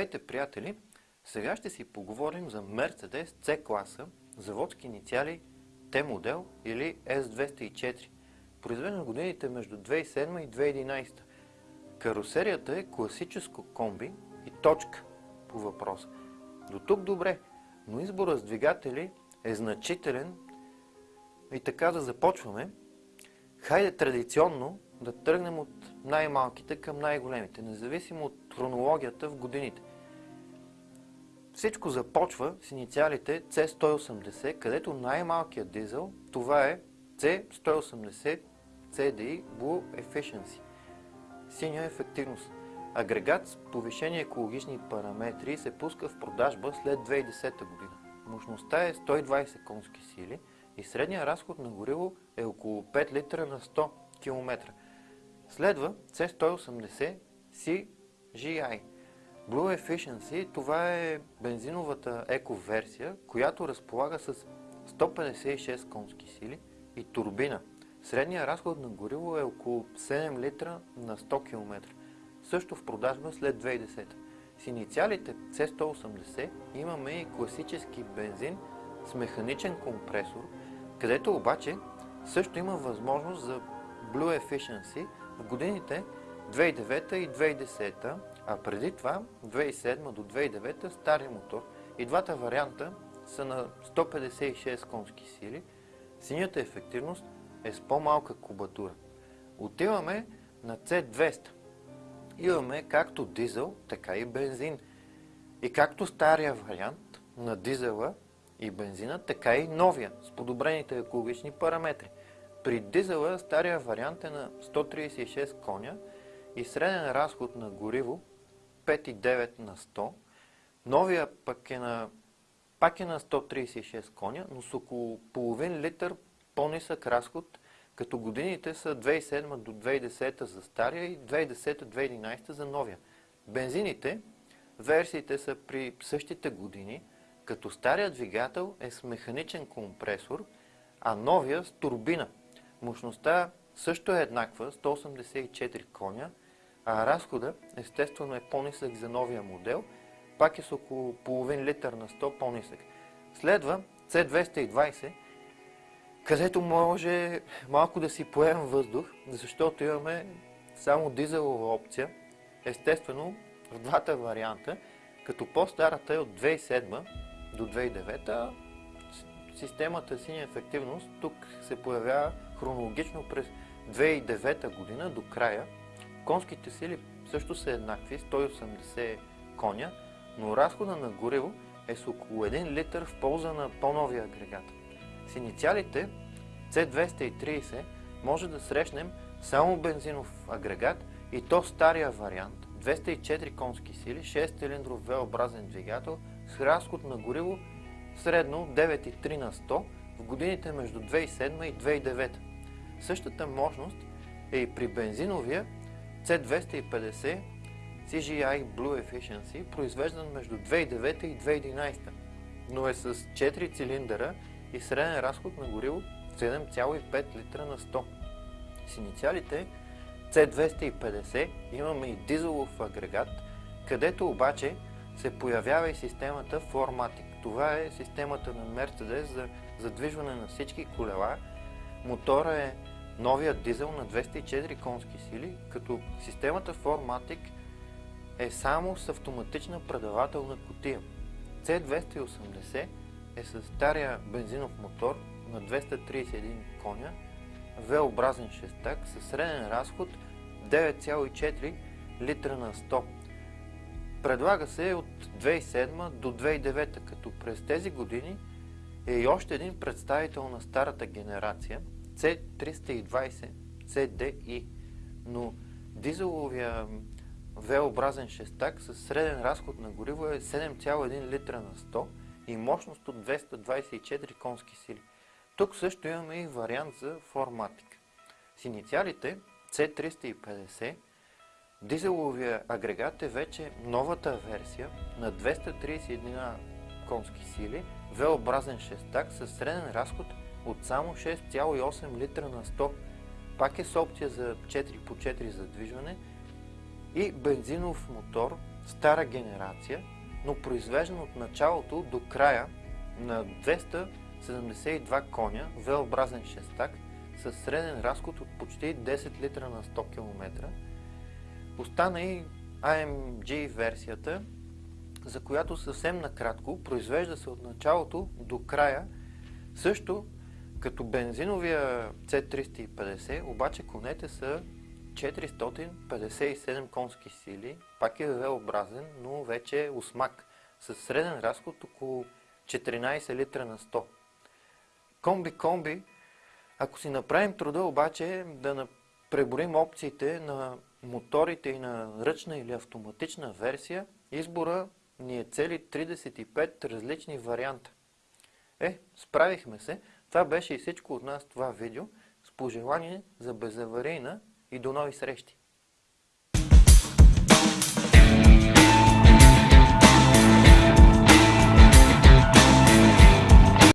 Здравейте, приятели! Сега ще си поговорим за Mercedes C-класа, заводски инициали T-модел или S204, произведен в годините между 2007 и 2011. Карусерията е класическо комби и точка по въпроса. До тук добре, но избора с двигатели е значителен и така да започваме. Хайде традиционно да тръгнем от най-малките към най-големите, независимо от хронологията в годините. Всичко започва с инициалите C180, където най-малкият дизел, това е C180 CDI Blue Efficiency. Синя ефективност. Агрегат с повишени екологични параметри се пуска в продажба след 2010 година. Мощността е 120 конски сили и средният разход на гориво е около 5 литра на 100 км. Следва C180 CGI. Blue Efficiency това е бензиновата еко-версия, която разполага с 156 конски сили и турбина. Средният разход на гориво е около 7 литра на 100 км. Също в продажба след 2010. С инициалите C180 имаме и класически бензин с механичен компресор, където обаче също има възможност за Blue Efficiency в годините 2009 и 2010, а преди това 2007 до 2009 стари мотор. И двата варианта са на 156 конски сили. Синята ефективност е с по-малка кубатура. Отиваме на C200. Имаме както дизел, така и бензин. И както стария вариант на дизела и бензина, така и новия, с подобрените екологични параметри. При дизела стария вариант е на 136 коня и среден разход на гориво 5,9 на 100. Новия пък е на, пак е на 136 коня, но с около половин литър по-нисък разход, като годините са 2007 до 2010 за стария и 2010-2011 за новия. Бензините, версиите са при същите години, като стария двигател е с механичен компресор, а новия с турбина. Мощността също е еднаква, 184 коня, а разхода естествено е по-нисък за новия модел, пак е с около половин литър на 100 по-нисък. Следва C220, където може малко да си поемем въздух, защото имаме само дизелова опция, естествено в двата варианта, като по-старата е от 2007 до 2009, системата синя ефективност тук се появява хронологично през 2009 година до края. Конските сили също са еднакви, 180 коня, но разхода на гориво е с около 1 литър в полза на по-новия агрегат. С инициалите C230 може да срещнем само бензинов агрегат и то стария вариант 204 конски сили, 6-цилиндров V-образен двигател с разход на гориво средно 9,3 на 100 в годините между 2007 и 2009. Същата мощност е и при бензиновия C250 CGI Blue Efficiency, произвеждан между 2009 и 2011, но е с 4 цилиндъра и среден разход на гориво 7,5 литра на 100. С инициалите C250 имаме и дизелов агрегат, където обаче се появява и системата Formatic. Това е системата на Mercedes за задвижване на всички колела. Мотора е новия дизел на 204 конски сили, като системата Formatic е само с автоматична предавателна котия. C280 е с стария бензинов мотор на 231 коня, V-образен шестак със среден разход 9,4 литра на 100 Предлага се от 2007 до 2009, като през тези години е и още един представител на старата генерация C320 CDI, но дизеловия V-образен шестак с среден разход на гориво е 7,1 литра на 100 и мощност от 224 конски сили. Тук също имаме и вариант за Formatic. С инициалите C350 Дизеловия агрегат е вече новата версия на 231 конски сили, V-образен шестак с среден разход от само 6,8 литра на 100. Пак е с опция за 4 по 4 задвижване и бензинов мотор стара генерация, но произвеждан от началото до края на 272 коня, V-образен шестак, с среден разход от почти 10 литра на 100 км. Остана и AMG версията, за която съвсем накратко произвежда се от началото до края, също като бензиновия C350, обаче конете са 457 конски сили, пак е V-образен, но вече е осмак, с среден разход около 14 литра на 100. Комби-комби, ако си направим труда обаче да преборим опциите на моторите и на ръчна или автоматична версия, избора ни е цели 35 различни варианта. Е, справихме се. Това беше и всичко от нас това видео. С пожелание за безаварийна и до нови срещи!